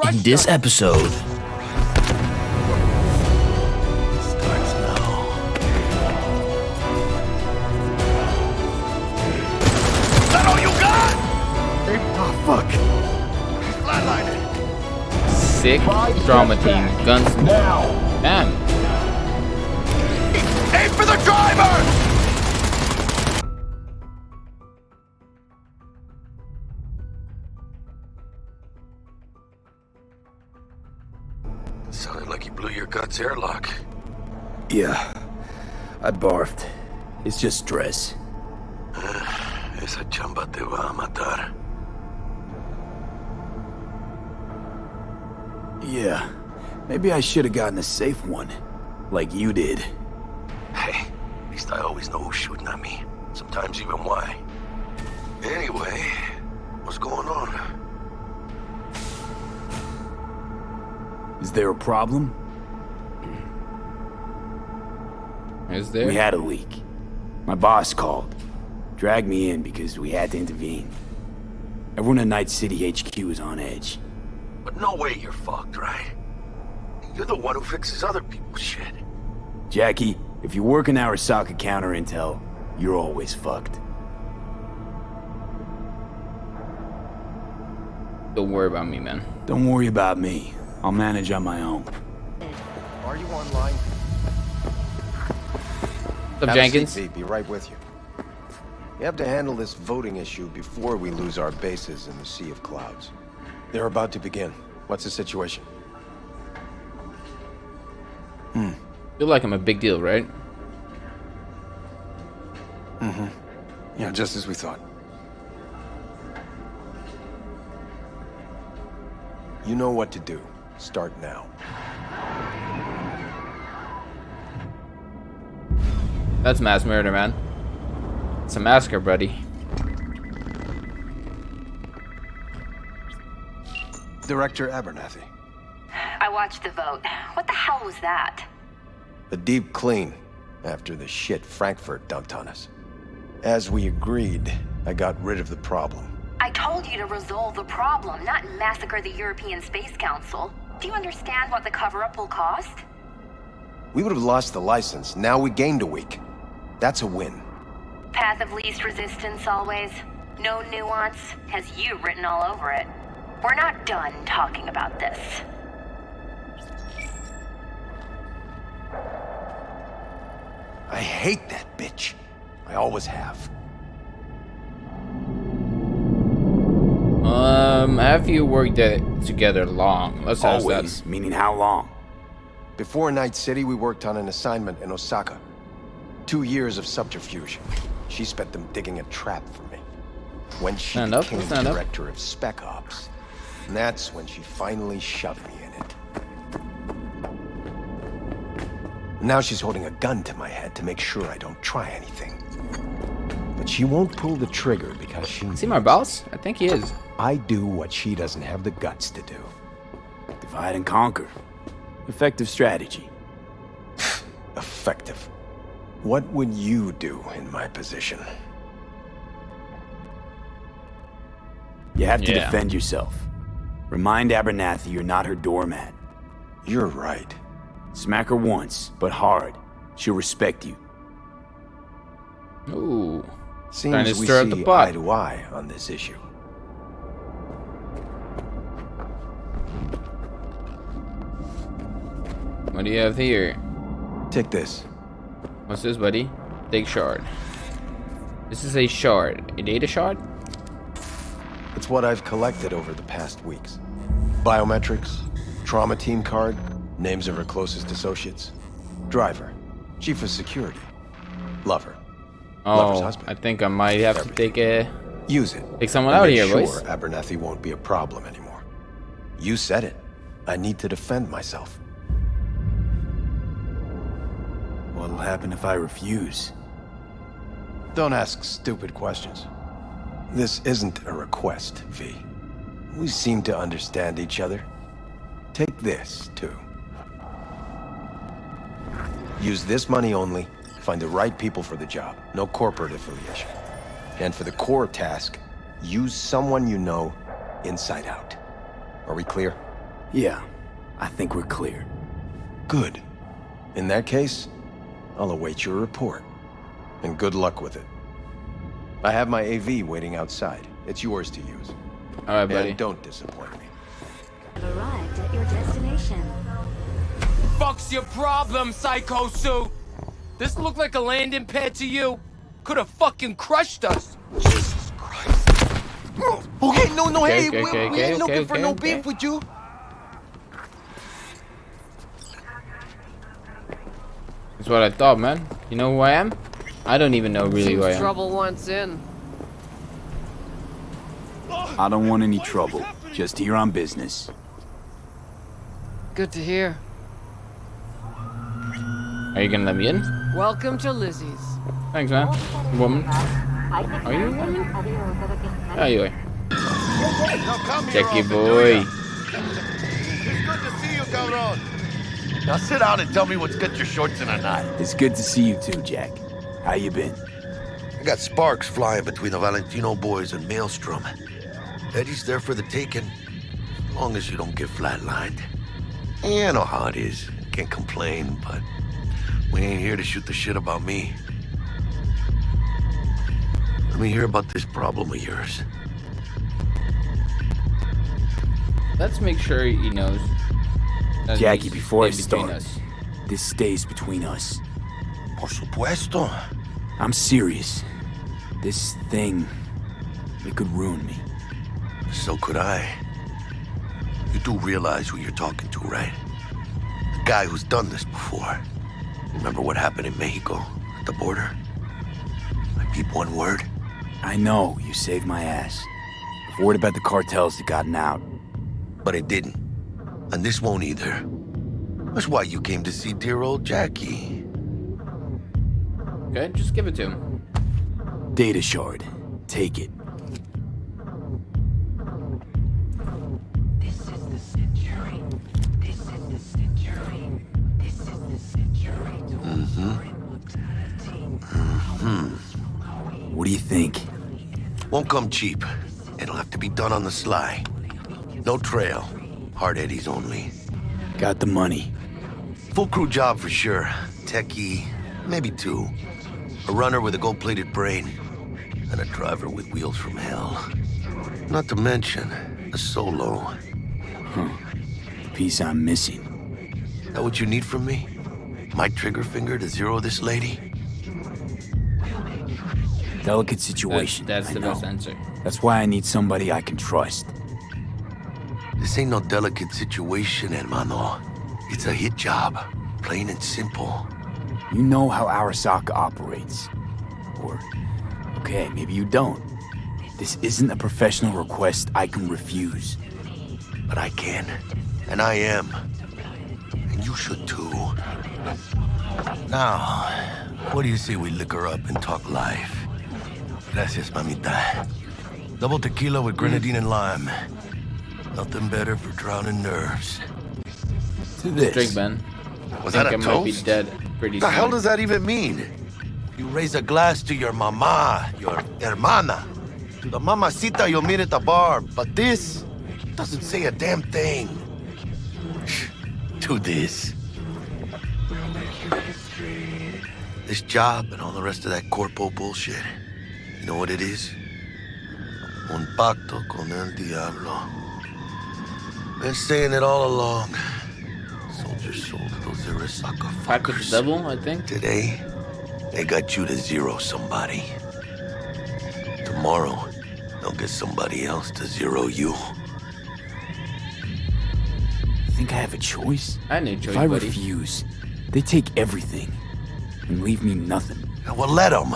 In this episode, Starts that all you got? Oh, fuck. Flatlining. Sick trauma team. Guns. now. Damn. Aim for the driver! You blew your guts airlock. Yeah, I barfed. It's just stress. Esa chamba te va a matar. Yeah, maybe I should have gotten a safe one, like you did. Hey, at least I always know who's shooting at me. Sometimes even why. Anyway, what's going on? Is there a problem? Is there? We had a leak. My boss called. Dragged me in because we had to intervene. Everyone at Night City HQ is on edge. But no way you're fucked, right? You're the one who fixes other people's shit. Jackie, if you work in Arasaka counter intel, you're always fucked. Don't worry about me, man. Don't worry about me. I'll manage on my own. Are you online? What's up, Have a Jenkins? seat, Be right with you. We have to handle this voting issue before we lose our bases in the Sea of Clouds. They're about to begin. What's the situation? Feel like I'm a big deal, right? Mm-hmm. Yeah, just as we thought. You know what to do. Start now. That's mass murder, man. It's a massacre, buddy. Director Abernathy. I watched the vote. What the hell was that? A deep clean after the shit Frankfurt dumped on us. As we agreed, I got rid of the problem. I told you to resolve the problem, not massacre the European Space Council. Do you understand what the cover-up will cost? We would have lost the license. Now we gained a week. That's a win. Path of least resistance always. No nuance. Has you written all over it. We're not done talking about this. I hate that bitch. I always have. Um, have you worked it together long? Let's ask that. Always, meaning how long? Before Night City, we worked on an assignment in Osaka. Two years of subterfuge. She spent them digging a trap for me. When she Stand up, became stand up. director of Spec Ops, and that's when she finally shoved me in it. Now she's holding a gun to my head to make sure I don't try anything. But she won't pull the trigger because she Is he my boss? I think he is. I do what she doesn't have the guts to do. Divide and conquer. Effective strategy. Effective. What would you do in my position? You have to Yeah. defend yourself. Remind Abernathy you're not her doormat. You're right. Smack her once, but hard. She'll respect you. Ooh. Seems Trying to we stir up see the pot. eye to eye on this issue. What do you have here? Take this. What's this, buddy? Take shard. This is a shard. A data shard? It's what I've collected over the past weeks. Biometrics, trauma team card, names of her closest associates. Driver, chief of security, lover. Oh, Lover's Oh, husband. I think I might have to take a... Use it. Take someone out make here, sure boys. Abernathy won't be a problem anymore. You said it. I need to defend myself. What'll happen if I refuse? Don't ask stupid questions. This isn't a request, V. We seem to understand each other. Take this, too. Use this money only, find the right people for the job, no corporate affiliation. And for the core task, use someone you know inside out. Are we clear? Yeah, I think we're clear. Good. In that case, I'll await your report. And good luck with it. I have my AV waiting outside. It's yours to use. All right, buddy. And don't disappoint me. Have arrived at your destination. fuck's your problem, Psycho Suit? This looked like a landing pad to you? Could have fucking crushed us. Jesus Christ. Okay, no, no, Okay, hey, okay, we, okay, we ain't okay, looking okay, for no okay. beef with you. What I thought, man. You know who I am? I don't even know really who I am. Trouble once in. I don't want any trouble. Just here on business. Good to hear. Are you gonna let me in? Welcome to Lizzie's. Thanks, man. Woman. Are you a woman? Oh, you are. Jackie boy. It's good to see you, cabron. Now sit down and tell me what's got your shorts in a knot. It's good to see you too, Jack. How you been? I got sparks flying between the Valentino boys and Maelstrom. Eddies there for the taking, as long as you don't get flatlined. Yeah, I know how it is. Can't complain, but we ain't here to shoot the shit about me. Let me hear about this problem of yours. Let's make sure he knows. That Jackie, before I in start, us. this stays between us. Por supuesto. I'm serious. This thing, it could ruin me. So could I. You do realize who you're talking to, right? The guy who's done this before. Remember what happened in Mexico, at the border? I peep one word. I know you saved my ass. I've worried about the cartels that gotten out. But it didn't. And this won't either. That's why you came to see dear old Jackie. Okay, just give it to him. Data shard. Take it. This is the century. This is the century. This is the century to mm-hmm. immortality. Mm-hmm. What do you think? Won't come cheap. It'll have to be done on the sly. No trail. Hard eddies only. Got the money. Full crew job for sure. Techie, maybe two. A runner with a gold-plated brain. And a driver with wheels from hell. Not to mention, a solo. The piece I'm missing. That what you need from me? My trigger finger to zero this lady? Delicate That's, situation. that's I the know. best answer. That's why I need somebody I can trust. This ain't no delicate situation, hermano. It's a hit job. Plain and simple. You know how Arasaka operates. Or, okay, maybe you don't. This isn't a professional request I can refuse. But I can. And I am. And you should too. Now, what do you say we liquor up and talk life? Gracias, mamita. Double tequila with grenadine and lime. Nothing better for drowning nerves. To this. Drink, man. Was I that think a I might be toast? dead pretty the soon. hell does that even mean? You raise a glass to your mama, your hermana, to the mamacita you'll meet at the bar, but this doesn't say a damn thing. to this. This job and all the rest of that corpo bullshit. You know what it is? Un pacto con el diablo. Been saying it all along. Soldiers sold to those Arasaka Pack with the devil, I think. Today, they got you to zero somebody. Tomorrow, they'll get somebody else to zero you. Think I have a choice? I had no choice, if I buddy. refuse, they take everything and leave me nothing. Well, let them.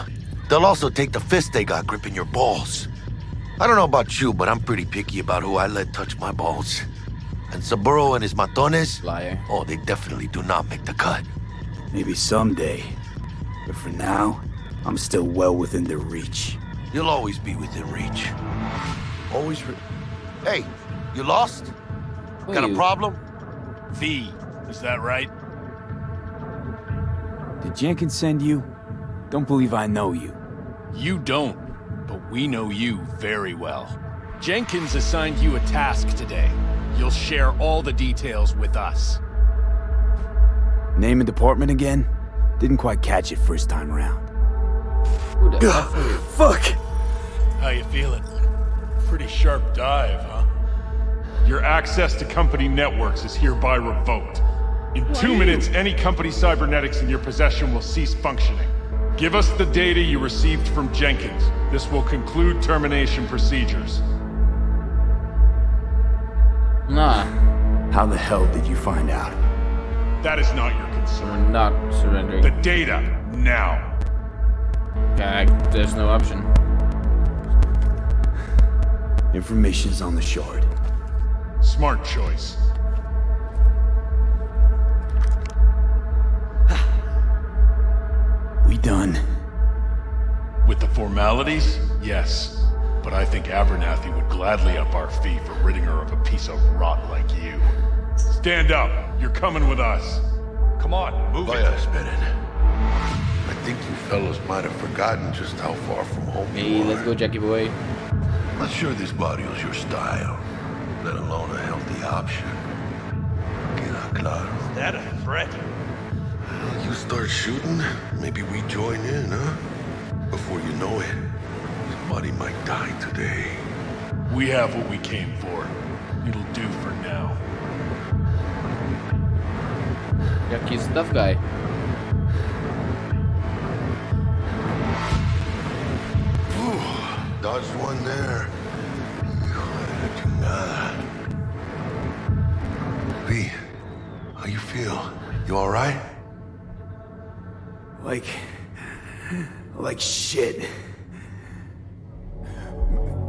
They'll also take the fist they got gripping your balls. I don't know about you, but I'm pretty picky about who I let touch my balls. And Saburo and his matones, Liar. oh, they definitely do not make the cut. Maybe someday. But for now, I'm still well within their reach. You'll always be within reach. Always re- Hey, you lost? Who Got a problem? V, is that right? Did Jenkins send you? Don't believe I know you. You don't, but we know you very well. Jenkins assigned you a task today. You'll share all the details with us. Name and department again? Didn't quite catch it first time around. Who the F? Fuck! How you feeling? Pretty sharp dive, huh? Your access to company networks is hereby revoked. In two minutes, any company cybernetics in your possession will cease functioning. Give us the data you received from Jenkins. This will conclude termination procedures. Nah, How the hell did you find out? That is not your we're concern. not surrendering. The data, now. Okay, there's no option. Information's on the shard. Smart choice. We done. With the formalities, yes. But I think Abernathy would gladly up our fee for ridding her of a piece of rot like you. Stand up. You're coming with us. Come on, move Vaya, esperen. I think you fellows might have forgotten just how far from home Hey, you let's go, Jackie boy. Not sure this barrio's your style, let alone a healthy option. Queda claro. that a threat? You start shooting, maybe we join in, huh? Before you know it, somebody might die today. We have what we came for. It'll do for now. Jackie's tough guy. Dodged one there. Hijo de la chingada. V, how you feel? You all right? Like. like shit.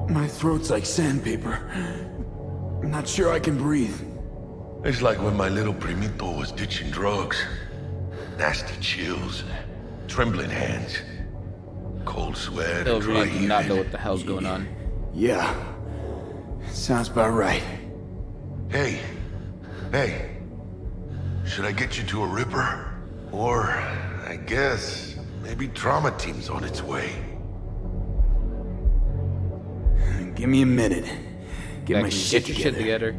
My throat's like sandpaper. I'm not sure I can breathe. It's like when my little primito was ditching drugs. Nasty chills, trembling hands, cold sweat, Still and dry really do not know what the hell's going on. Yeah. Sounds about right. Hey, hey, should I get you to a Ripper? Or, I guess, maybe Trauma Team's on its way. Give me a minute. Get my Jackie, shit get your together. shit together.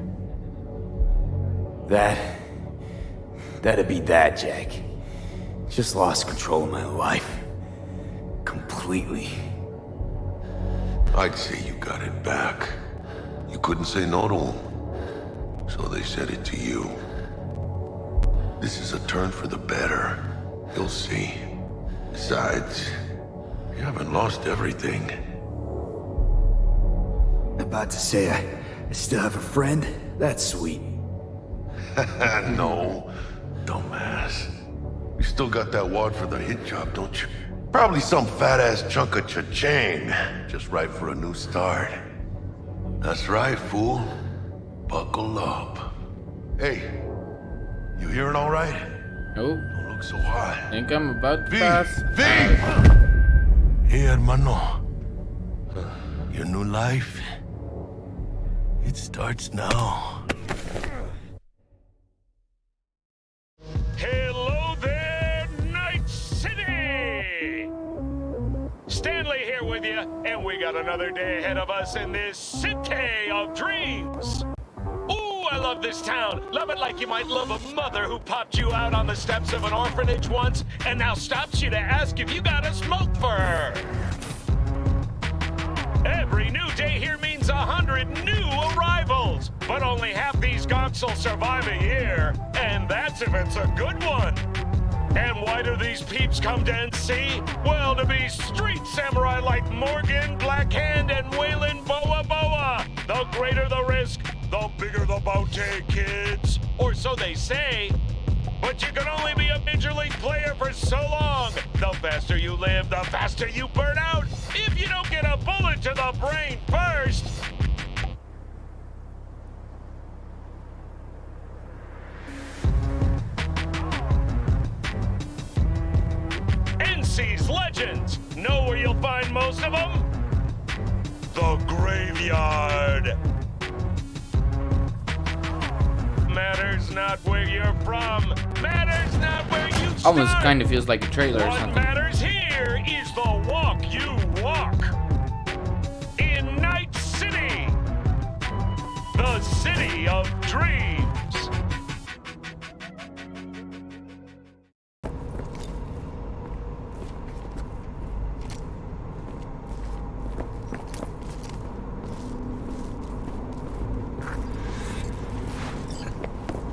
That. That'd be that, Jack. Just lost control of my life. Completely. I'd say you got it back. You couldn't say no to him. So they said it to you. This is a turn for the better. You'll see. Besides, you haven't lost everything. About to say I, I still have a friend? That's sweet. no, dumbass. You still got that wad for the hit job, don't you? Probably some fat-ass chunk of cha-ching. Just right for a new start. That's right, fool. Buckle up. Hey, you hearing all right? Oh, Don't look so hot. think I'm about to V! pass. V! Hey, hermano. Your new life, it starts now. Hello there, Night City! Stanley here with you, and we got another day ahead of us in this city of dreams. Ooh, I love this town. Love it like you might love a mother who popped you out on the steps of an orphanage once and now stops you to ask if you got a smoke for her. Every new day here means a hundred new arrivals, but only half these gonks will survive a year, and that's if it's a good one. And why do these peeps come to NC? Well, to be street samurai like Morgan, Blackhand, and Weyland Boa Boa. The greater the risk, the bigger the bounty, kids. Or so they say. But you can only be a major league player for so long. The faster you live, the faster you burn out. If you don't get a bullet to the brain first. NC's legends. Know where you'll find most of them? The graveyard. Matters not where you're from. Matters not where you Almost kind of feels like a trailer or something. What matters here is the walk you walk. In Night City, the city of dreams.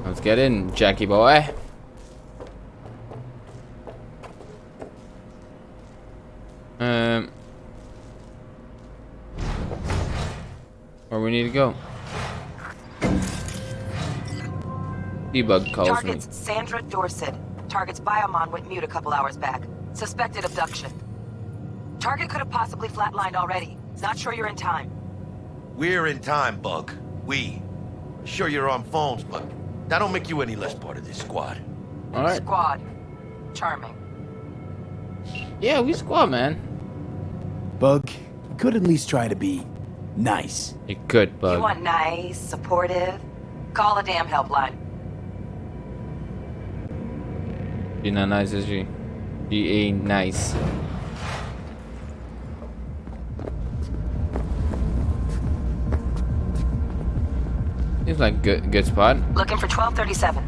Let's get in, Jackie boy. T-Bug calls me. Target's Sandra Dorset. Target's biomon went mute a couple hours back. Suspected abduction. Target could have possibly flatlined already. Not sure you're in time. We're in time, Bug. We. Sure you're on phones, but that don't make you any less part of this squad. All right. Squad. Charming. Yeah, we squad, man. Bug, you could at least try to be nice. You could, Bug. You bug. want nice, supportive? Call a damn helpline. She not nice, is she? She ain't nice. Seems like good good spot. Looking for 1237.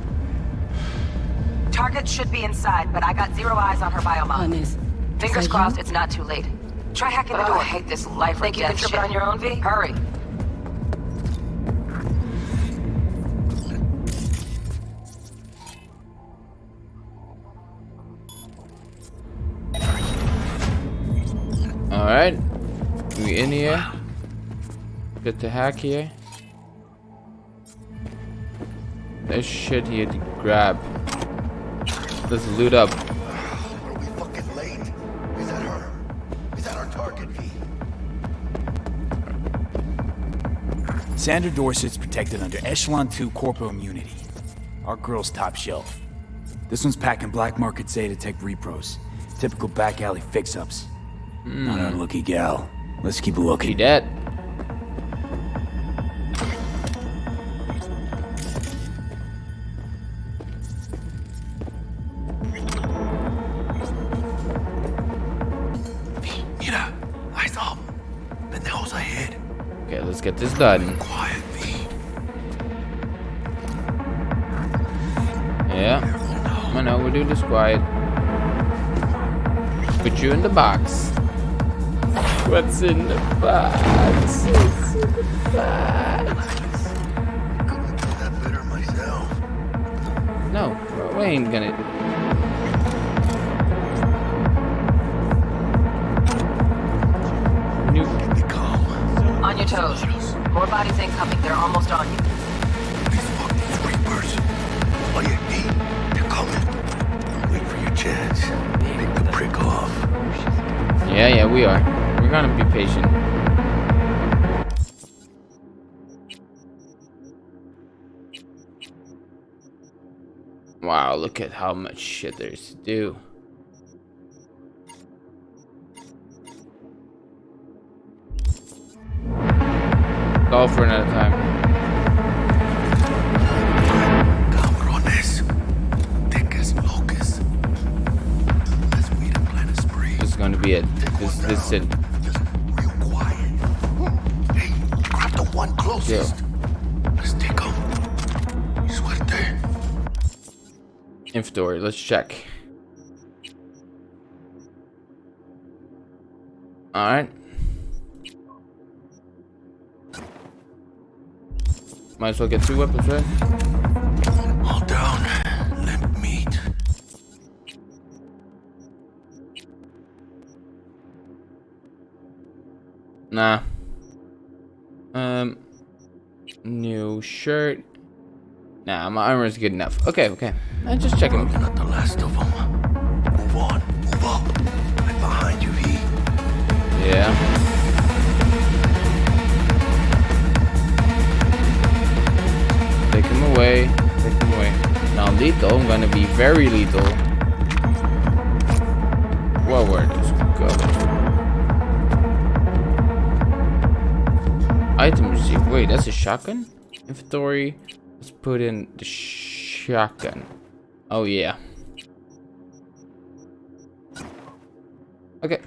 Target should be inside, but I got zero eyes on her biomon. Honest. Fingers crossed you? it's not too late. Try hacking the oh, door. I hate this life Think you can trip it on your own, V? Hurry. We in here. Get the hack here. There's shit here to grab. Let's loot up. Are we fucking late? Is that her? Is that our target, V? Sandra Dorset's protected under Echelon 2 corporal immunity. Our girl's top shelf. This one's packing black market Zetatech repros. Typical back alley fix-ups. Not our hmm. lucky gal. Let's keep She looking. dead. Mira, eyes up. Pendejos ahead. Okay, let's get this done. Quiet, V. Yeah. I know, we're doing this quiet. Put you in the box. What's in the box? What's in the box? Couldn't do that better myself. No, we ain't gonna. New. Calm. On your toes. More bodies incoming. They're almost on you. These fucking creepers. Oh yeah, V. They're coming. Wait for your chance. Pick the prick off. Yeah, yeah, we are. We're gonna be patient. Wow, look at how much shit there's to do. Go for another time. Cabrones. Thick as locusts. Let's weed and plant a spree. This is gonna be it. This, this is it. One closest. Let's take him. Suerte. Inventory, let's check. Alright. Might as well get two weapons, right? All down. Limp meat. Nah. Um. New shirt. Nah, my armor is good enough. Okay, okay. I'm just checking. Not the last of them. Move on. Move up. I'm behind you, V. Yeah. Take him away. Take him away. Now lethal, I'm gonna be very lethal. Well, where Item music. Wait, that's a shotgun? Inventory. Let's put in the shotgun. Oh, yeah. Okay.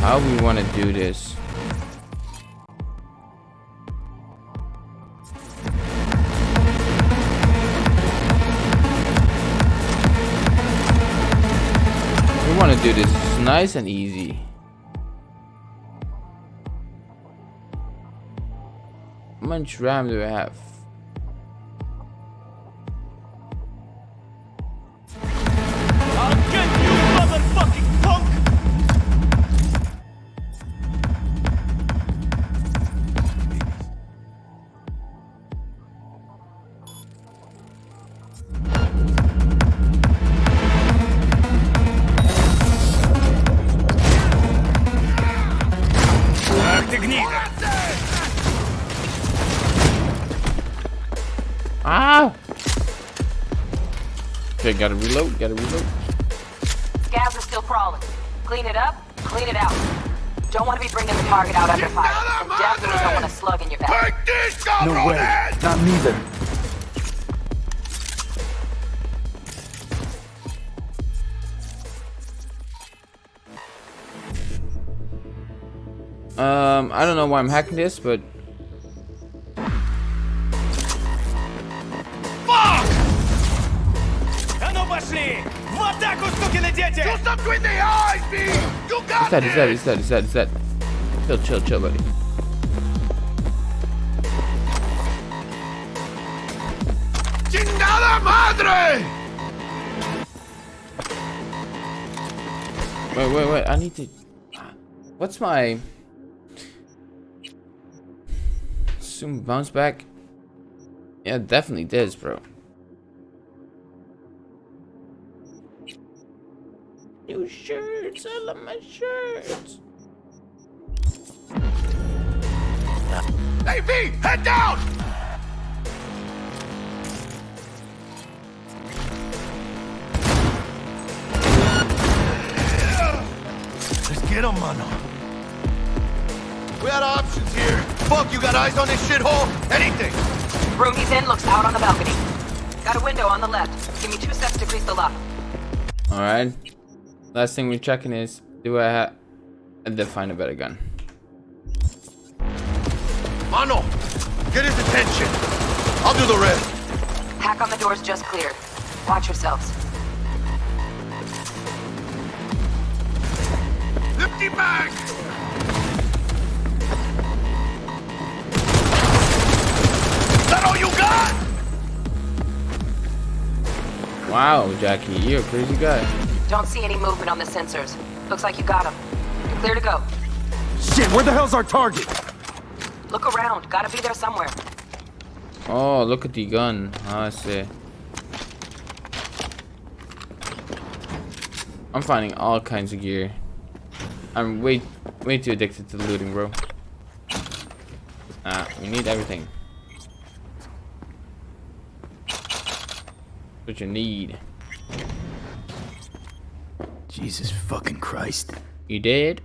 How we want to do this? Want to do this It's nice and easy. How much RAM do I have? Reload, gotta reload. Scavs are still crawling. Clean it up, clean it out. Don't want to be bringing the target out under fire. And definitely don't want a slug in your back. No way. Not neither. Um, I don't know why I'm hacking this, but dead, dead. Do something with the eyes, B. You got he's dead, he's dead, he's dead, he's dead, he's dead. Chill, chill, chill, buddy. ¡Chingada madre! Wait, wait, wait, I need to... What's my... Soon bounce back? Yeah, definitely this, bro. New shirts. I love my shirts. Hey, V! Head down! Let's get him, mano. We had options here. Fuck, you got eyes on this shithole? Anything! Room he's in looks out on the balcony. Got a window on the left. Give me two steps to grease the lock. Alright. Last thing we're checking is do I have. I did find a better gun. Mano, get his attention. I'll do the rest. Hack on the doors just cleared. Watch yourselves. Empty bag! That all you got? Wow, Jackie, you're a crazy guy. Don't see any movement on the sensors. Looks like you got him. You're clear to go. Shit, where the hell's our target? Look around. Gotta be there somewhere. Oh, look at the gun. Oh, I see. I'm finding all kinds of gear. I'm way, way too addicted to looting, bro. Ah, we need everything. What you need. Jesus fucking Christ. You did?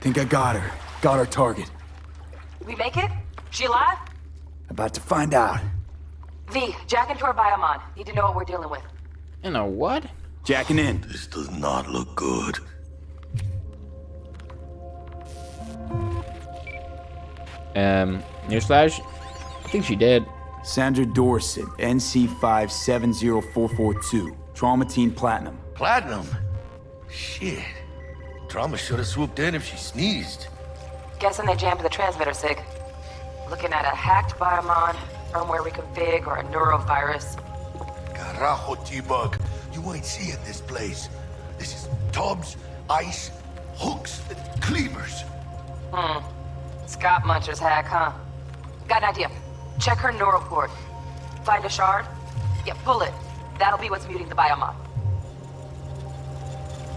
Think I got her. Got our target. We make it? She alive? About to find out. V, jack into her biomon. Need to know what we're dealing with. You know what? Jacking in. This does not look good. Um, newsflash. I think she did. Sandra Dorset, NC570442. Trauma Team Platinum. Platinum? Shit. Trauma should have swooped in if she sneezed. Guessing they jammed the transmitter, Sig. Looking at a hacked biomon, firmware reconfig, or a neurovirus. Carajo, T-Bug. You ain't seeing this place. This is tubs, ice, hooks, and cleavers. Hmm. Scott Muncher's hack, huh? Got an idea. Check her neural port. Find a shard? Yeah, pull it. That'll be what's muting the biomon.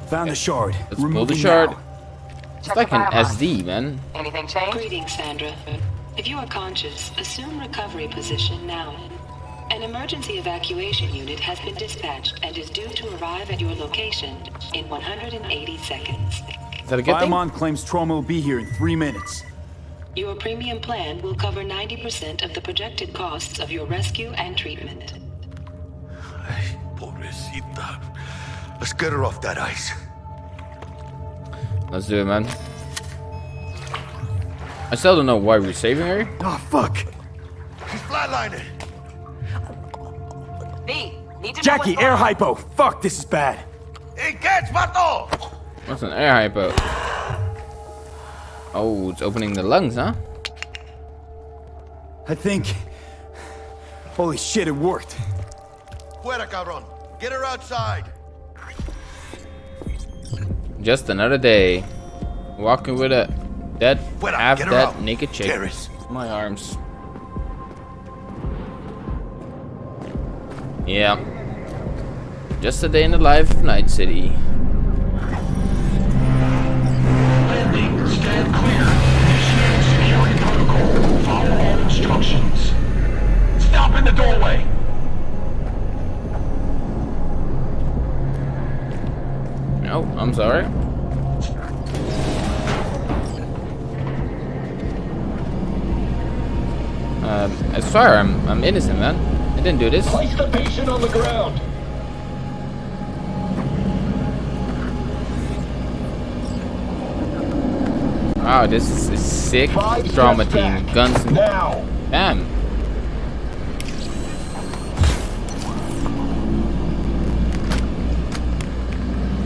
Found the shard. Let's pull the shard. now. It's Check like an. SD, man. Anything change? Greetings, Sandra. If you are conscious, assume recovery position now. An emergency evacuation unit has been dispatched and is due to arrive at your location in 180 seconds. Is that a good thing? Claims trauma will be here in three minutes. Your premium plan will cover 90% of the projected costs of your rescue and treatment. Ay, Pobrecita. Let's get her off that ice. Let's do it, man. I still don't know why we're saving her. Oh, fuck. She's flatlining. V, need to Jackie, air what's hypo. Fuck, this is bad. Hey, catch, vato! What's an air hypo? Oh, it's opening the lungs, huh? I think. Holy shit, it worked. Fuera, cabrón. Get her outside. Just another day. Walking with a dead, Fuera, half dead, out. naked chick. Garrus. My arms. Yeah. Just a day in the life of Night City. Um, I'm I'm innocent, man. I didn't do this. Place the patient on the ground. Wow, this is a sick Five trauma team. Guns and Now. Damn.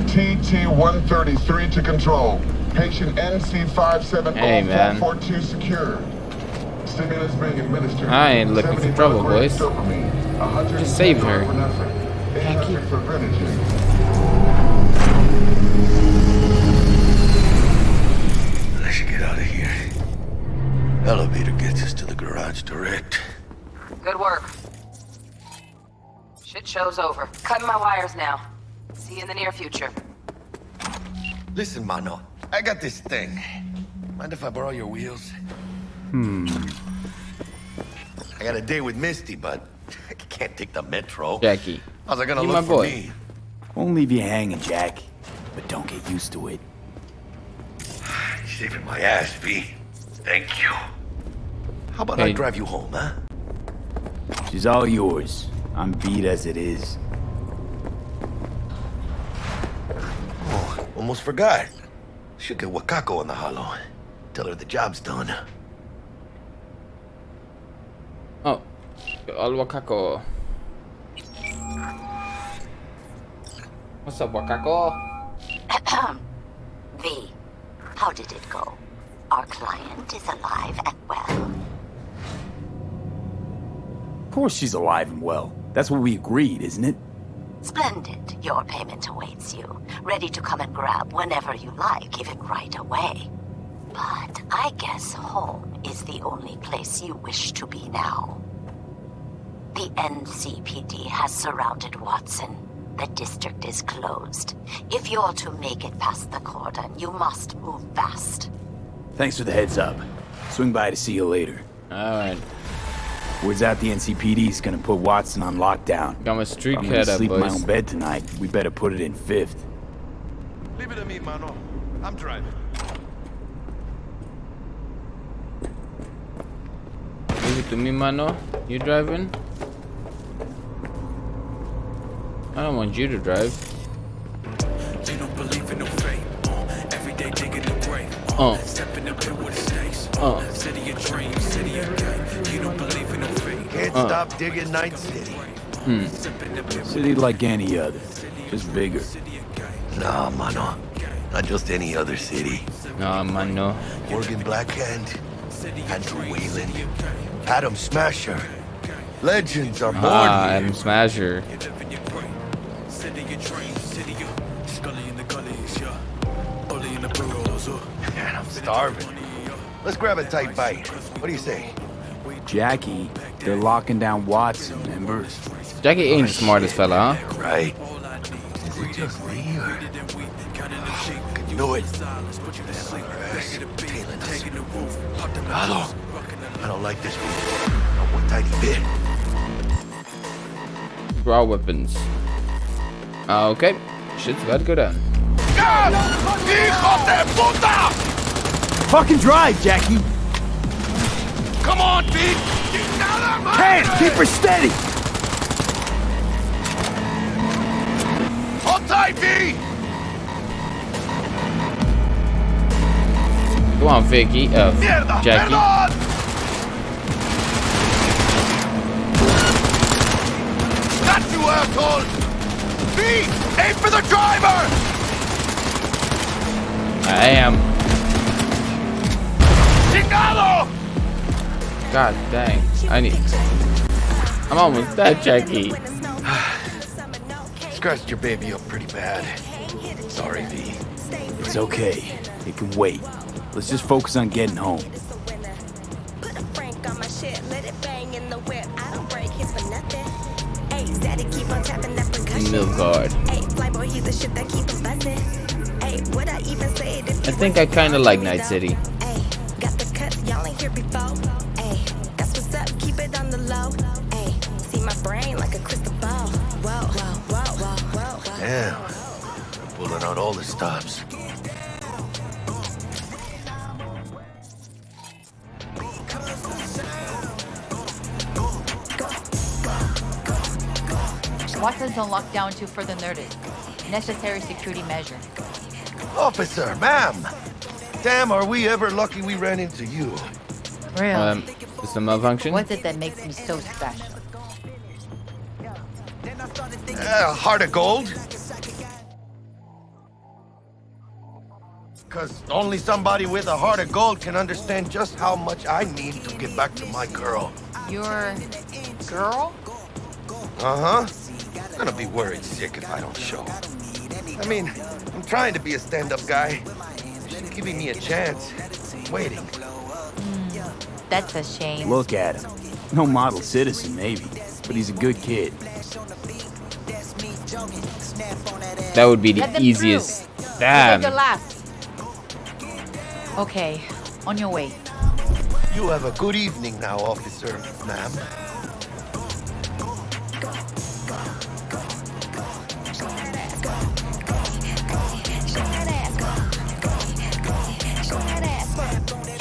TT-133 to control. Patient Hey, man. NC570442 secured. Stimulus being administered. I ain't looking for trouble, boys. Just saved her. Thank you. For Greenwich. Let's get out of here. Elevator gets us to the garage direct. Good work. Shit show's over. Cutting my wires now. See you in the near future. Listen, mano. I got this thing. Mind if I borrow your wheels? Hmm. I got a date with Misty, but I can't take the metro. Jackie. How's it gonna You look my for boy. me? Won't leave you hanging, Jack. But don't get used to it. You're saving my ass, V. Thank you. How about I drive you home, huh? She's all yours. I'm beat as it is. Oh, almost forgot. Should get Wakako on the holo. Tell her the job's done. Oh, all Wakako. What's up, Wakako? V, how did it go? Our client is alive and well. Of course she's alive and well. That's what we agreed, isn't it? Splendid. Your payment awaits you. Ready to come and grab whenever you like, even right away. But I guess home is the only place you wish to be now. The NCPD has surrounded Watson. The district is closed. If you're to make it past the cordon, you must move fast. Thanks for the heads up. Swing by to see you later. Alright. Word's out the NCPD's gonna put Watson on lockdown. Got my street If I'm gonna cat up, sleep in my own bed tonight. We better put it in fifth. Leave it to me, mano. I'm driving. Leave it to me, mano. You driving? I don't want you to drive. They don't believe in no fate. Uh, every day digging the grave. Uh. Stepping up here with the stakes. Uh. City of dreams, city of game. You don't believe in no fate. Can't Uh. stop digging Night City. Hmm. City like any other. Just bigger. Nah, mano. Not just any other city. Nah, mano. Morgan Blackhand, Andrew Whalen, Adam Smasher. Legends are born Ah, here. Adam Smasher. Starving. Let's grab a tight bite. What do you say? Jackie, they're locking down Watson, remember? Jackie ain't the smartest fella, huh? Right. Is it just me or... I knew it. Hello. I don't like this one. Not one tiny bit. Raw weapons. Ah, okay. Shit's about to go down. Hijo de puta! Fucking drive, Jackie! Come on, Pete! Hands, keep her steady! right, V? Come on, Vicky. Uh, Mierda, Jackie. perdón! Got you, asshole! V, aim for the driver! I am. God dang. I need. I'm almost dead, Jackie. Scratched your baby up pretty bad. Sorry, V. It's okay. It can wait. Let's just focus on getting home. Milk guard. I think I kind of like Night City. Out all the stops. Watson zone locked down to further notice. Necessary security measure. Officer, ma'am! Damn, are we ever lucky we ran into you. Really? Um, is the malfunction? What's it that makes me so special? Uh, heart of gold? Because only somebody with a heart of gold can understand just how much I need to get back to my girl. Your girl? Uh-huh. I'm Gonna be worried sick if I don't show. I mean, I'm trying to be a stand-up guy. She's giving me a chance. Waiting. That's a shame. Look at him. No model citizen, maybe, but he's a good kid. That would be the Let them easiest. through. Damn. Take your last. Okay, on your way. You have a good evening now, officer, ma'am.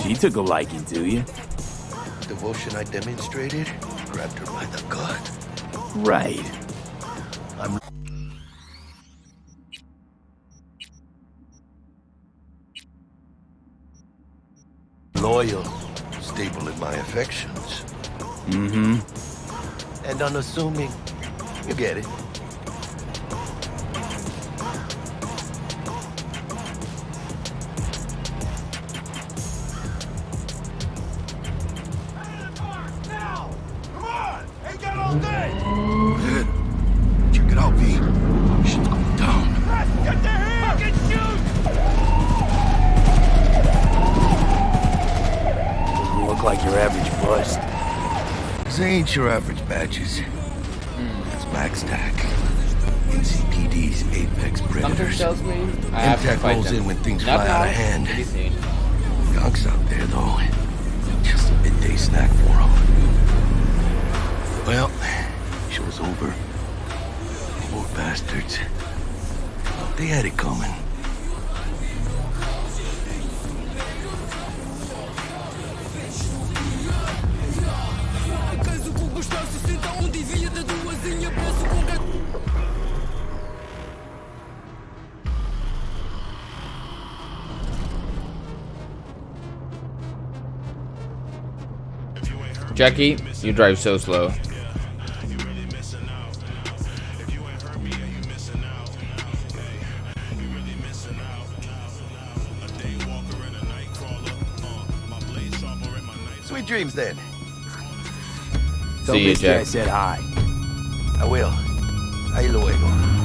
She took a liking to you. Devotion I demonstrated grabbed her by the gut. Right. Loyal, stable in my affections, Mm-hmm. and unassuming. You get it. Your average badges. Hmm, that's MaxTac. NCPD's apex predators. tells me I have to MaxTac rolls them. in when things Not fly out of hand. Gonks out there, though. Just a midday snack for them. Well, show's over. Poor bastards. They had it coming. Jackie, you drive so slow. Sweet dreams, then. Tell See you, guy I said hi. I will. Ahí luego.